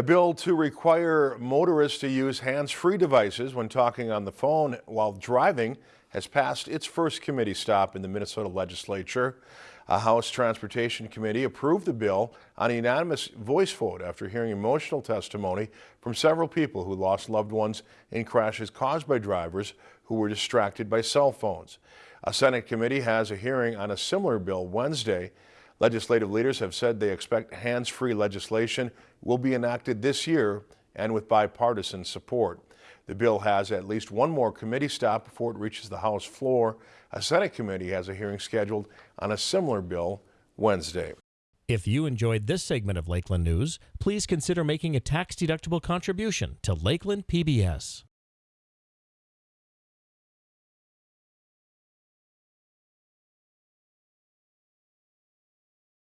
A bill to require motorists to use hands-free devices when talking on the phone while driving has passed its first committee stop in the Minnesota legislature. A House Transportation Committee approved the bill on a unanimous voice vote after hearing emotional testimony from several people who lost loved ones in crashes caused by drivers who were distracted by cell phones. A Senate committee has a hearing on a similar bill Wednesday. Legislative leaders have said they expect hands-free legislation will be enacted this year and with bipartisan support. The bill has at least one more committee stop before it reaches the House floor. A Senate committee has a hearing scheduled on a similar bill Wednesday. If you enjoyed this segment of Lakeland News, please consider making a tax-deductible contribution to Lakeland PBS.